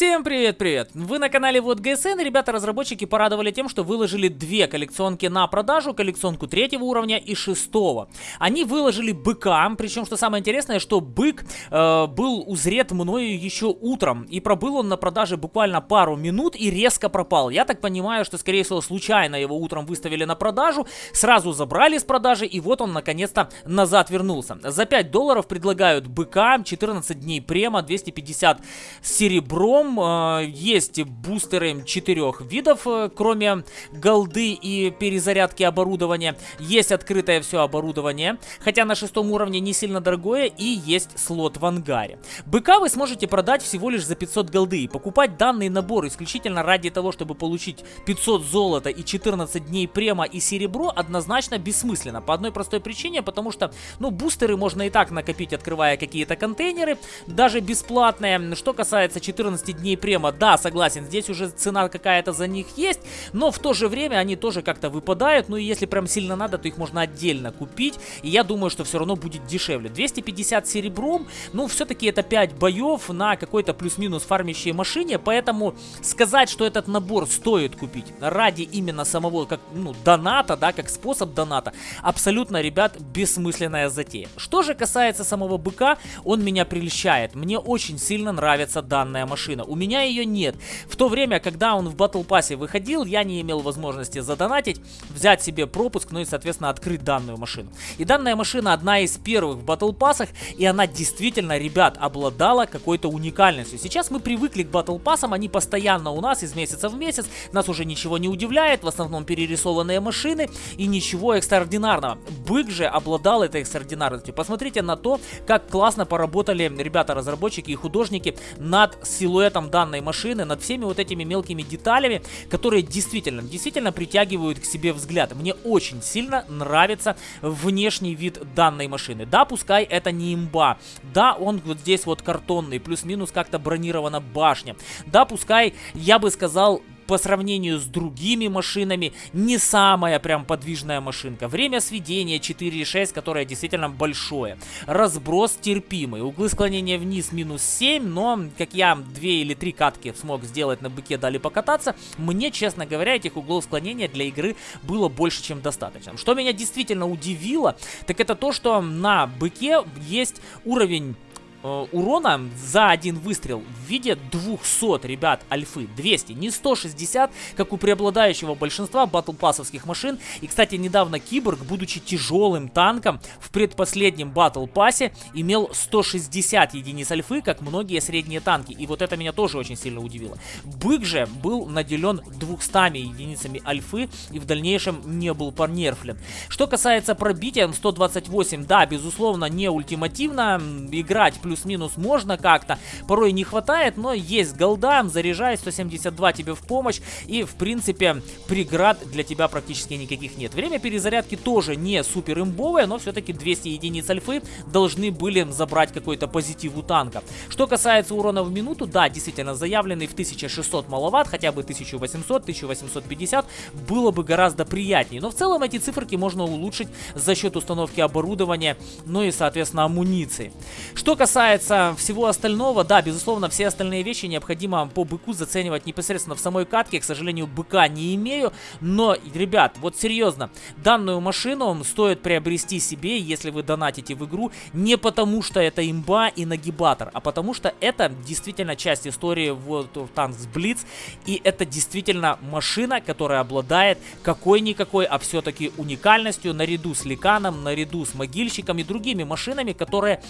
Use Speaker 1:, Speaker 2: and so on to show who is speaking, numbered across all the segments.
Speaker 1: Всем привет-привет! Вы на канале Вот ГСН, ребята-разработчики порадовали тем, что выложили две коллекционки на продажу, коллекционку третьего уровня и шестого. Они выложили быка, причем, что самое интересное, что бык э, был узрет мною еще утром, и пробыл он на продаже буквально пару минут и резко пропал. Я так понимаю, что, скорее всего, случайно его утром выставили на продажу, сразу забрали с продажи, и вот он, наконец-то, назад вернулся. За 5 долларов предлагают быка, 14 дней према, 250 серебро, Э, есть бустеры четырех видов, э, кроме голды и перезарядки оборудования. Есть открытое все оборудование, хотя на шестом уровне не сильно дорогое, и есть слот в ангаре. Быка вы сможете продать всего лишь за 500 голды. И покупать данный набор исключительно ради того, чтобы получить 500 золота и 14 дней према и серебро, однозначно бессмысленно. По одной простой причине, потому что, ну, бустеры можно и так накопить, открывая какие-то контейнеры, даже бесплатные. Что касается 14 15 дней према, да, согласен, здесь уже цена какая-то за них есть, но в то же время они тоже как-то выпадают, ну и если прям сильно надо, то их можно отдельно купить, и я думаю, что все равно будет дешевле. 250 серебром, ну все-таки это 5 боев на какой-то плюс-минус фармящей машине, поэтому сказать, что этот набор стоит купить ради именно самого, как, ну, доната, да, как способ доната, абсолютно, ребят, бессмысленная затея. Что же касается самого быка, он меня прельщает, мне очень сильно нравится данная машина. У меня ее нет. В то время, когда он в Battle Pass выходил, я не имел возможности задонатить, взять себе пропуск, ну и, соответственно, открыть данную машину. И данная машина одна из первых в Battle Pass, и она действительно, ребят, обладала какой-то уникальностью. Сейчас мы привыкли к Battle Pass, они постоянно у нас из месяца в месяц, нас уже ничего не удивляет, в основном перерисованные машины и ничего экстраординарного. Бык же обладал этой экстраординарностью. Посмотрите на то, как классно поработали ребята-разработчики и художники над силуэтом силуэтом данной машины, над всеми вот этими мелкими деталями, которые действительно, действительно притягивают к себе взгляд. Мне очень сильно нравится внешний вид данной машины. Да, пускай это не имба. Да, он вот здесь вот картонный, плюс-минус как-то бронирована башня. Да, пускай, я бы сказал, по сравнению с другими машинами не самая прям подвижная машинка. Время сведения 4,6, которое действительно большое. Разброс терпимый. Углы склонения вниз минус 7, но как я 2 или 3 катки смог сделать на быке, дали покататься, мне, честно говоря, этих углов склонения для игры было больше, чем достаточно. Что меня действительно удивило, так это то, что на быке есть уровень э, урона за один выстрел в виде 200, ребят, альфы. 200, не 160, как у преобладающего большинства батлпассовских машин. И, кстати, недавно Киборг, будучи тяжелым танком, в предпоследнем батл пассе имел 160 единиц альфы, как многие средние танки. И вот это меня тоже очень сильно удивило. Бык же был наделен 200 единицами альфы и в дальнейшем не был понерфлен. Что касается пробития, 128, да, безусловно, не ультимативно. Играть плюс-минус можно как-то. Порой не хватает, но есть голда, заряжай, 172 тебе в помощь. И, в принципе, преград для тебя практически никаких нет. Время перезарядки тоже не супер имбовое, но все-таки 200 единиц альфы должны были забрать какой-то позитив у танка. Что касается урона в минуту, да, действительно, заявленный в 1600 маловат, хотя бы 1800, 1850, было бы гораздо приятнее. Но в целом эти циферки можно улучшить за счет установки оборудования, ну и, соответственно, амуниции. Что касается касается всего остального, да, безусловно, все остальные вещи необходимо по быку заценивать непосредственно в самой катке. К сожалению, быка не имею, но, ребят, вот серьезно, данную машину стоит приобрести себе, если вы донатите в игру, не потому что это имба и нагибатор, а потому что это действительно часть истории World of Tanks Blitz, и это действительно машина, которая обладает какой-никакой, а все-таки уникальностью, наряду с Ликаном, наряду с Могильщиком и другими машинами, которые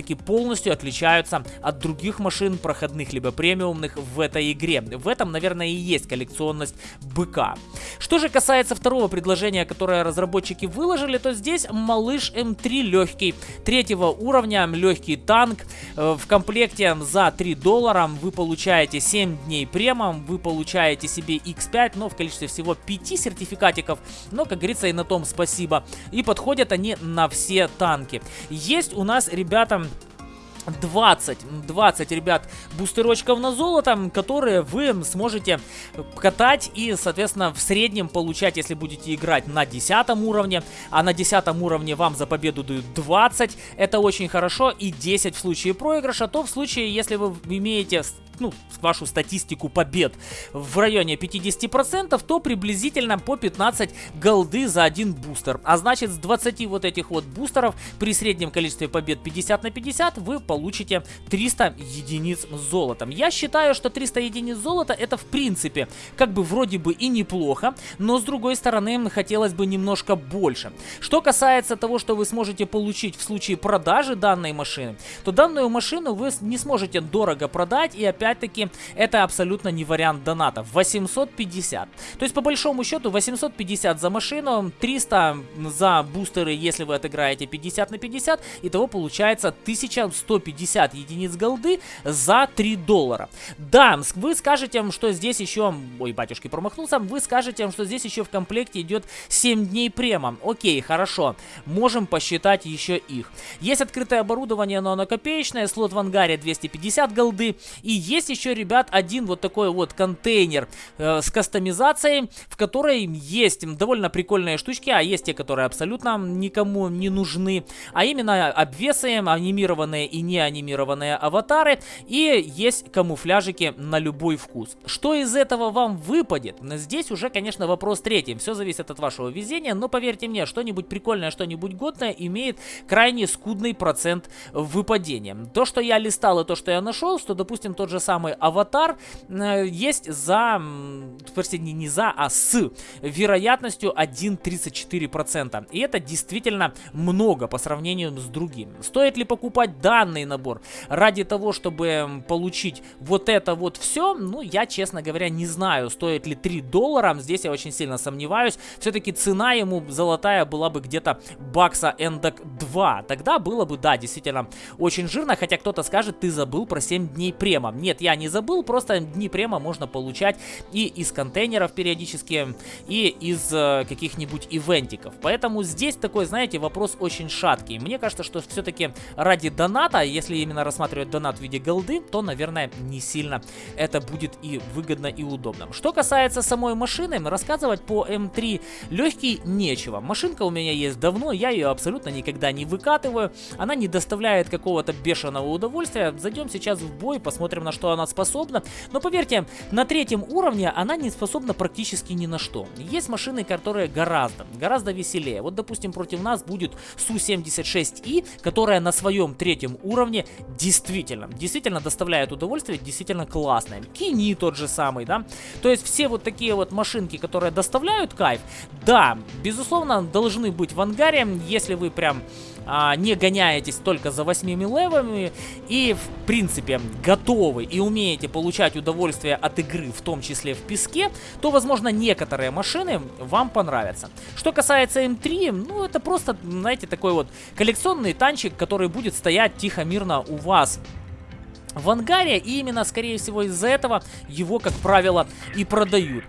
Speaker 1: просто-таки полностью отличаются от других машин, проходных либо премиумных в этой игре. В этом, наверное, и есть коллекционность быка. Что же касается второго предложения, которое разработчики выложили, то здесь малыш М3 легкий, третьего уровня, легкий танк. Э, в комплекте за 3 доллара вы получаете 7 дней премом, вы получаете себе X5, но в количестве всего 5 сертификатиков, но, как говорится, и на том спасибо. И подходят они на все танки. Есть у нас ребята 20, 20, ребят, бустерочков на золото, которые вы сможете катать и, соответственно, в среднем получать, если будете играть на 10 уровне, а на 10 уровне вам за победу дают 20, это очень хорошо, и 10 в случае проигрыша, то в случае, если вы имеете ну, вашу статистику побед в районе 50%, то приблизительно по 15 голды за один бустер. А значит, с 20 вот этих вот бустеров при среднем количестве побед 50 на 50 вы получите 300 единиц золотом. Я считаю, что 300 единиц золота это в принципе как бы вроде бы и неплохо, но с другой стороны хотелось бы немножко больше. Что касается того, что вы сможете получить в случае продажи данной машины, то данную машину вы не сможете дорого продать и опять-таки это абсолютно не вариант доната. 850. То есть по большому счету 850 за машину, 300 за бустеры, если вы отыграете 50 на 50, итого получается 1150 единиц голды за 3 доллара. Да, вы скажете, что здесь еще... Ой, батюшки, промахнулся. Вы скажете, что здесь еще в комплекте идет 7 дней према. Окей, хорошо. Можем посчитать еще их. Есть открытое оборудование, но оно копеечное. Слот в ангаре 250 голды. И есть еще, ребят, один вот такой вот контейнер э, с кастомизацией, в которой есть довольно прикольные штучки, а есть те, которые абсолютно никому не нужны. А именно обвесы, анимированные и не анимированные аватары. И есть камуфляжики на любой вкус. Что из этого вам выпадет? Здесь уже, конечно, вопрос третий. Все зависит от вашего везения, но поверьте мне, что-нибудь прикольное, что-нибудь годное имеет крайне скудный процент выпадения. То, что я листал и то, что я нашел, что, допустим, тот же самый аватар э, есть за, простите, не, не за, а с вероятностью 1,34%. И это действительно много по сравнению с другими. Стоит ли покупать данный набор ради того, чтобы получить вот это вот все? Ну, я, честно говоря, не знаю, стоит ли 3 доллара. Здесь я очень сильно сомневаюсь. Все-таки цена ему золотая была бы где-то бакса эндок 2. Тогда было бы, да, действительно очень жирно. Хотя кто-то скажет, ты забыл про 7 дней према. Нет, я не забыл, просто дни према можно получать и из контейнеров периодически, и из э, каких-нибудь ивентиков. Поэтому здесь такой, знаете, вопрос очень шаткий. Мне кажется, что все-таки ради доната, если именно рассматривать донат в виде голды, то, наверное, не сильно это будет и выгодно, и удобно. Что касается самой машины, рассказывать по М3 легкий нечего. Машинка у меня есть давно, я ее абсолютно никогда не выкатываю. Она не доставляет какого-то бешеного удовольствия. Зайдем сейчас в бой, посмотрим, на что она способна. Но поверьте, на третьем уровне она не способна практически ни на что. Есть машины, которые гораздо, гораздо веселее. Вот, допустим, против нас будет Су-76И, которая на своем третьем уровне действительно, действительно доставляет удовольствие, действительно классная. Кини тот же самый, да? То есть все вот такие вот машинки, которые доставляют кайф, да, безусловно, должны быть в ангаре, если вы прям а, не гоняетесь только за 8 левами и, в принципе, готовы и умеете получать удовольствие от игры, в том числе в песке, то, возможно, некоторые машины вам понравятся. Что касается М3, ну, это просто, знаете, такой вот коллекционный танчик, который будет стоять тихо-мирно у вас в ангаре, и именно, скорее всего, из-за этого его, как правило, и продают.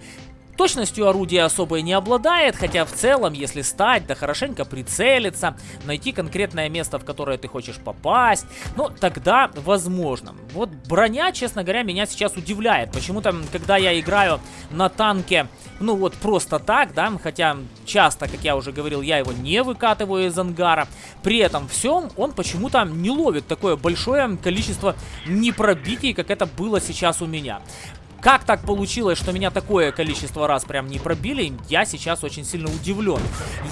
Speaker 1: Точностью орудия особой не обладает, хотя в целом, если стать, да хорошенько прицелиться, найти конкретное место, в которое ты хочешь попасть, ну, тогда возможно. Вот броня, честно говоря, меня сейчас удивляет. Почему-то, когда я играю на танке, ну вот просто так, да, хотя часто, как я уже говорил, я его не выкатываю из ангара, при этом всем он почему-то не ловит такое большое количество непробитий, как это было сейчас у меня. Как так получилось, что меня такое количество раз прям не пробили, я сейчас очень сильно удивлен.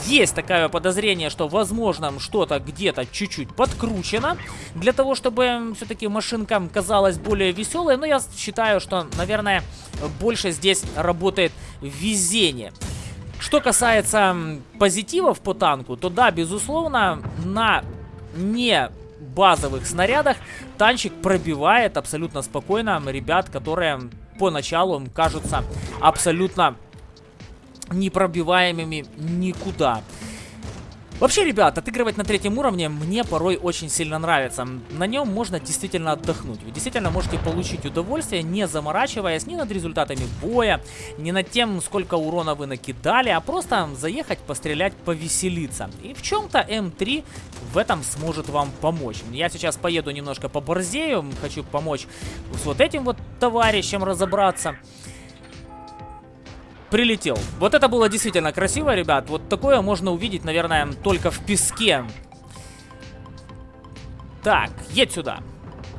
Speaker 1: Есть такое подозрение, что, возможно, что-то где-то чуть-чуть подкручено, для того, чтобы все-таки машинка казалась более веселой, но я считаю, что, наверное, больше здесь работает везение. Что касается позитивов по танку, то да, безусловно, на не базовых снарядах танчик пробивает абсолютно спокойно ребят, которые поначалу кажутся абсолютно непробиваемыми никуда. Вообще, ребят, отыгрывать на третьем уровне мне порой очень сильно нравится. На нем можно действительно отдохнуть. Вы действительно можете получить удовольствие, не заморачиваясь ни над результатами боя, ни над тем, сколько урона вы накидали, а просто заехать, пострелять, повеселиться. И в чем-то М3 в этом сможет вам помочь. Я сейчас поеду немножко по борзею, хочу помочь с вот этим вот товарищем разобраться прилетел. Вот это было действительно красиво, ребят. Вот такое можно увидеть, наверное, только в песке. Так, едь сюда.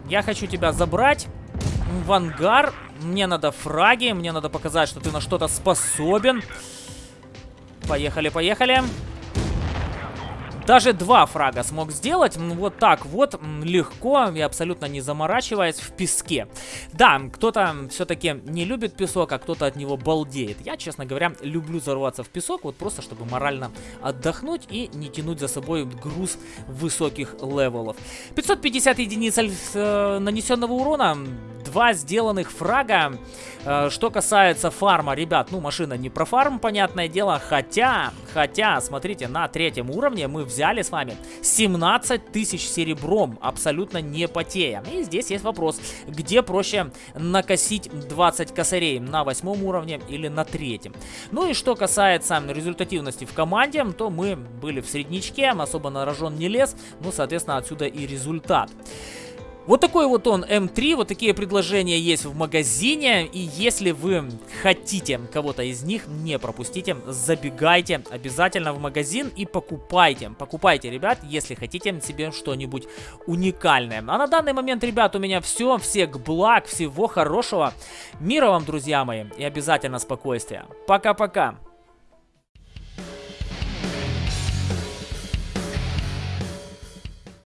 Speaker 1: Я хочу тебя забрать. в ангар. Мне надо фраги, мне надо показать, что ты на что-то способен. Поехали, поехали. Даже два фрага смог сделать, вот так вот, легко и абсолютно не заморачиваясь в песке. Да, кто-то все-таки не любит песок, а кто-то от него балдеет. Я, честно говоря, люблю зарваться в песок, вот просто чтобы морально отдохнуть и не тянуть за собой груз высоких левелов. 550 единиц э, нанесенного урона, два сделанных фрага. Э, что касается фарма, ребят, ну машина не про фарм, понятное дело, хотя, хотя, смотрите, на третьем уровне мы взяли с вами 17 тысяч серебром, абсолютно не потея. И здесь есть вопрос, где проще накосить 20 косарей, на восьмом уровне или на третьем. Ну и что касается результативности в команде, то мы были в средничке, особо на рожон не лез, ну, соответственно, отсюда и результат. Вот такой вот он М3, вот такие предложения есть в магазине, и если вы хотите кого-то из них, не пропустите, забегайте обязательно в магазин и покупайте. Покупайте, ребят, если хотите себе что-нибудь уникальное. А на данный момент, ребят, у меня все, всех благ, всего хорошего, мира вам, друзья мои, и обязательно спокойствия. Пока-пока!